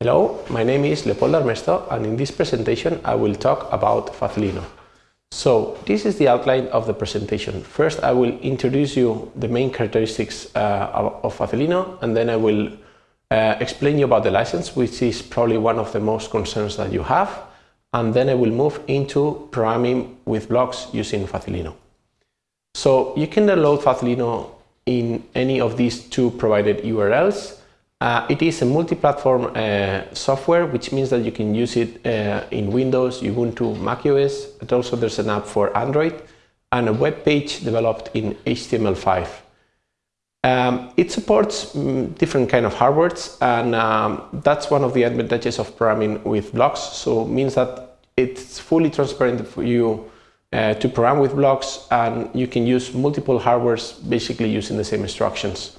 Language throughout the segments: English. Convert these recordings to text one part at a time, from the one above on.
Hello, my name is Leopoldo Armesto and in this presentation I will talk about Facilino. So this is the outline of the presentation. First I will introduce you the main characteristics uh, of Facilino and then I will uh, explain you about the license which is probably one of the most concerns that you have and then I will move into programming with blocks using Facilino. So you can download Facilino in any of these two provided URLs. Uh, it is a multi-platform uh, software, which means that you can use it uh, in Windows, Ubuntu, macOS, but also there's an app for Android and a web page developed in HTML5. Um, it supports mm, different kind of hardwares and um, that's one of the advantages of programming with blocks. So it means that it's fully transparent for you uh, to program with blocks and you can use multiple hardwares basically using the same instructions.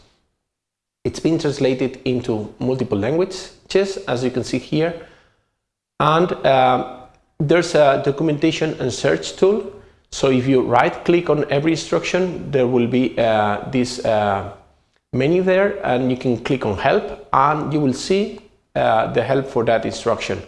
It's been translated into multiple languages as you can see here and um, there's a documentation and search tool so if you right click on every instruction there will be uh, this uh, menu there and you can click on help and you will see uh, the help for that instruction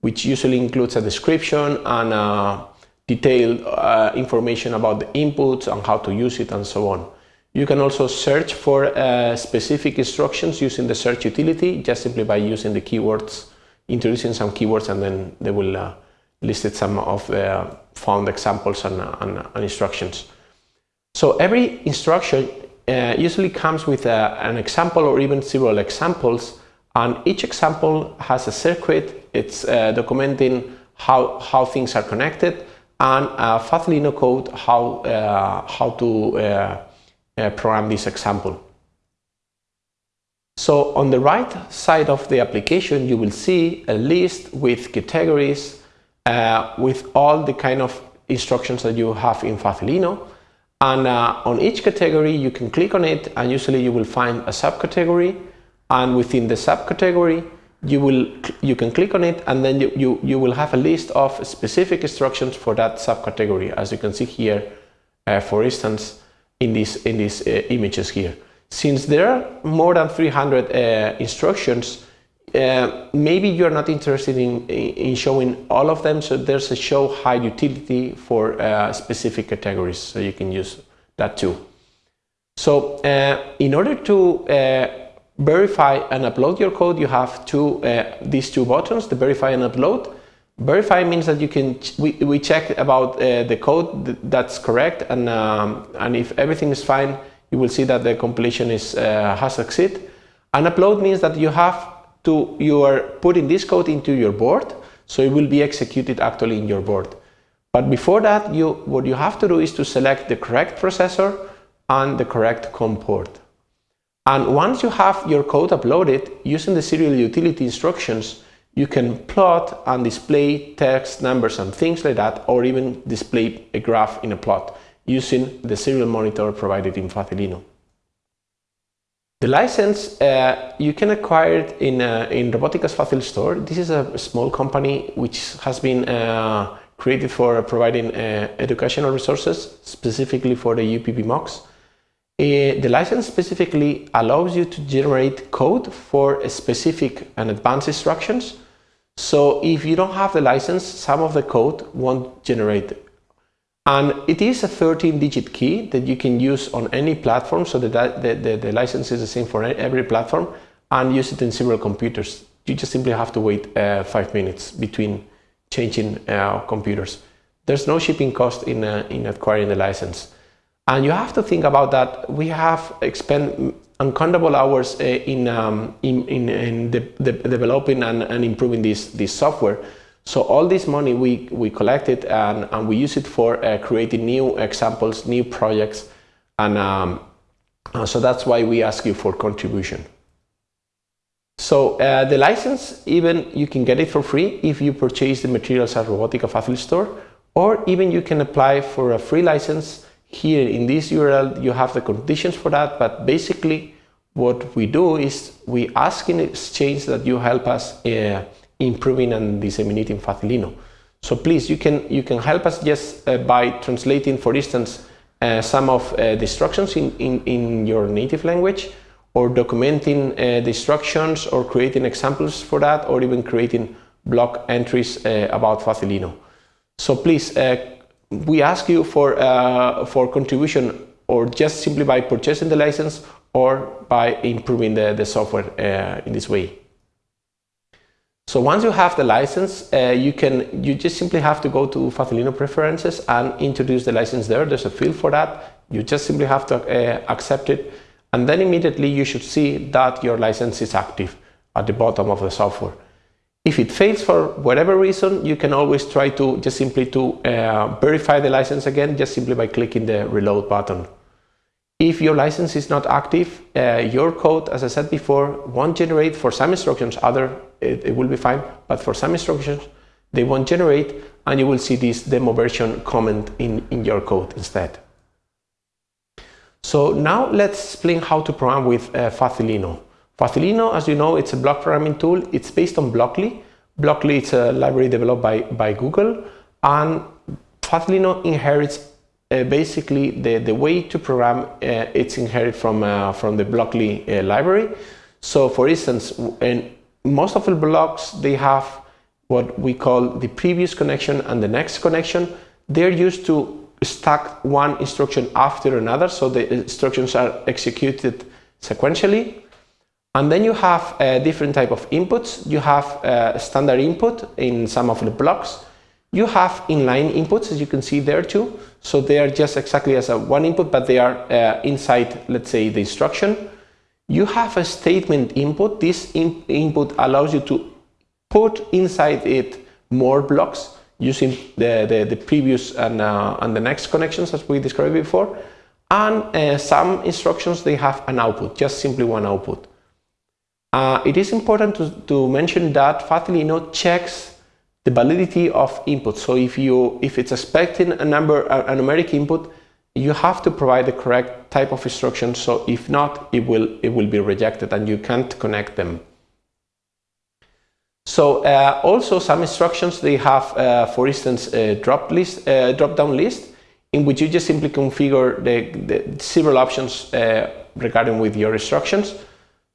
which usually includes a description and uh, detailed uh, information about the inputs and how to use it and so on. You can also search for uh, specific instructions using the search utility just simply by using the keywords, introducing some keywords and then they will uh, list some of the found examples and, and, and instructions. So every instruction uh, usually comes with a, uh, an example or even several examples and each example has a circuit, it's uh, documenting how, how things are connected and uh, Facilino code how, uh, how to uh, program this example. So on the right side of the application, you will see a list with categories uh, with all the kind of instructions that you have in Facilino. And uh, on each category, you can click on it and usually you will find a subcategory. And within the subcategory, you will you can click on it and then you, you, you will have a list of specific instructions for that subcategory as you can see here uh, for instance in these in these uh, images here since there are more than 300 uh, instructions uh, maybe you're not interested in, in showing all of them so there's a show high utility for uh, specific categories so you can use that too so uh, in order to verify and upload your code, you have two, uh, these two buttons, the verify and upload. Verify means that you can, we, we check about uh, the code that's correct and, um, and if everything is fine, you will see that the completion is, uh, has succeeded. And upload means that you have to, you are putting this code into your board, so it will be executed actually in your board. But before that, you, what you have to do is to select the correct processor and the correct COM port. And once you have your code uploaded, using the serial utility instructions, you can plot and display text, numbers and things like that, or even display a graph in a plot using the serial monitor provided in Facilino. The license, uh, you can acquire it in, uh, in Robotica's Facil store. This is a small company which has been uh, created for providing uh, educational resources, specifically for the UPV MOOCs. Uh, the license specifically allows you to generate code for specific and advanced instructions. So if you don't have the license, some of the code won't generate. it. And it is a 13-digit key that you can use on any platform, so that the, the, the, license is the same for every platform, and use it in several computers. You just simply have to wait uh, five minutes between changing uh, computers. There's no shipping cost in, uh, in acquiring the license. And you have to think about that. We have spent uncountable hours uh, in, um, in, in, in the, the developing and, and improving this, this software. So all this money we, we collected and, and we use it for uh, creating new examples, new projects. And um, so that's why we ask you for contribution. So uh, the license, even you can get it for free if you purchase the materials at Robotica Facil store, or even you can apply for a free license here in this URL, you have the conditions for that, but basically what we do is we ask in exchange that you help us uh, improving and disseminating Facilino. So please, you can, you can help us just uh, by translating, for instance, uh, some of uh, the instructions in, in, in your native language, or documenting uh, the instructions or creating examples for that or even creating blog entries uh, about Facilino. So please, uh, we ask you for, uh, for contribution or just simply by purchasing the license or by improving the, the software uh, in this way. So once you have the license, uh, you can you just simply have to go to Facilino preferences and introduce the license there. There's a field for that. You just simply have to uh, accept it and then immediately you should see that your license is active at the bottom of the software. If it fails for whatever reason, you can always try to just simply to uh, verify the license again, just simply by clicking the reload button. If your license is not active, uh, your code, as I said before, won't generate for some instructions, other it, it will be fine, but for some instructions, they won't generate and you will see this demo version comment in, in your code instead. So now let's explain how to program with uh, Facilino. Facilino, as you know, it's a block programming tool. It's based on Blockly. Blockly is a library developed by, by Google and Facilino inherits uh, basically the, the way to program uh, it's inherited from, uh, from the Blockly uh, library. So for instance, in most of the blocks, they have what we call the previous connection and the next connection. They're used to stack one instruction after another, so the instructions are executed sequentially. And then you have a different type of inputs. You have a standard input in some of the blocks. You have inline inputs, as you can see there too. So they are just exactly as a one input, but they are uh, inside, let's say, the instruction. You have a statement input. This in input allows you to put inside it more blocks using the, the, the previous and, uh, and the next connections as we described before. And uh, some instructions, they have an output, just simply one output. Uh, it is important to, to mention that Facilino checks the validity of input. So if you if it's expecting a number a, numeric input, you have to provide the correct type of instruction. So if not, it will it will be rejected and you can't connect them. So uh, also some instructions they have, uh, for instance, a drop list, uh, drop down list, in which you just simply configure the, the several options uh, regarding with your instructions.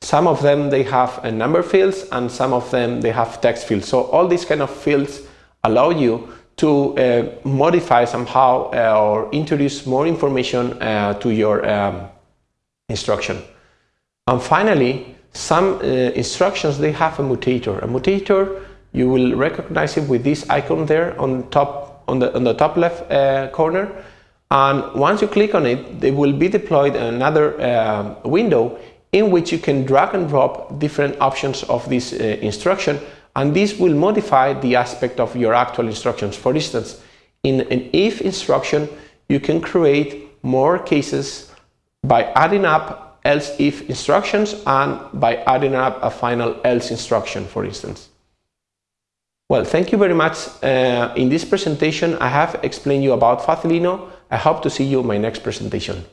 Some of them they have a number fields and some of them they have text fields. So all these kind of fields allow you to uh, modify somehow uh, or introduce more information uh, to your um, instruction. And finally, some uh, instructions they have a mutator. A mutator you will recognize it with this icon there on top on the on the top left uh, corner. And once you click on it, they will be deployed in another uh, window in which you can drag and drop different options of this uh, instruction and this will modify the aspect of your actual instructions. For instance, in an if instruction, you can create more cases by adding up else if instructions and by adding up a final else instruction, for instance. Well, thank you very much. Uh, in this presentation, I have explained you about Facilino. I hope to see you in my next presentation.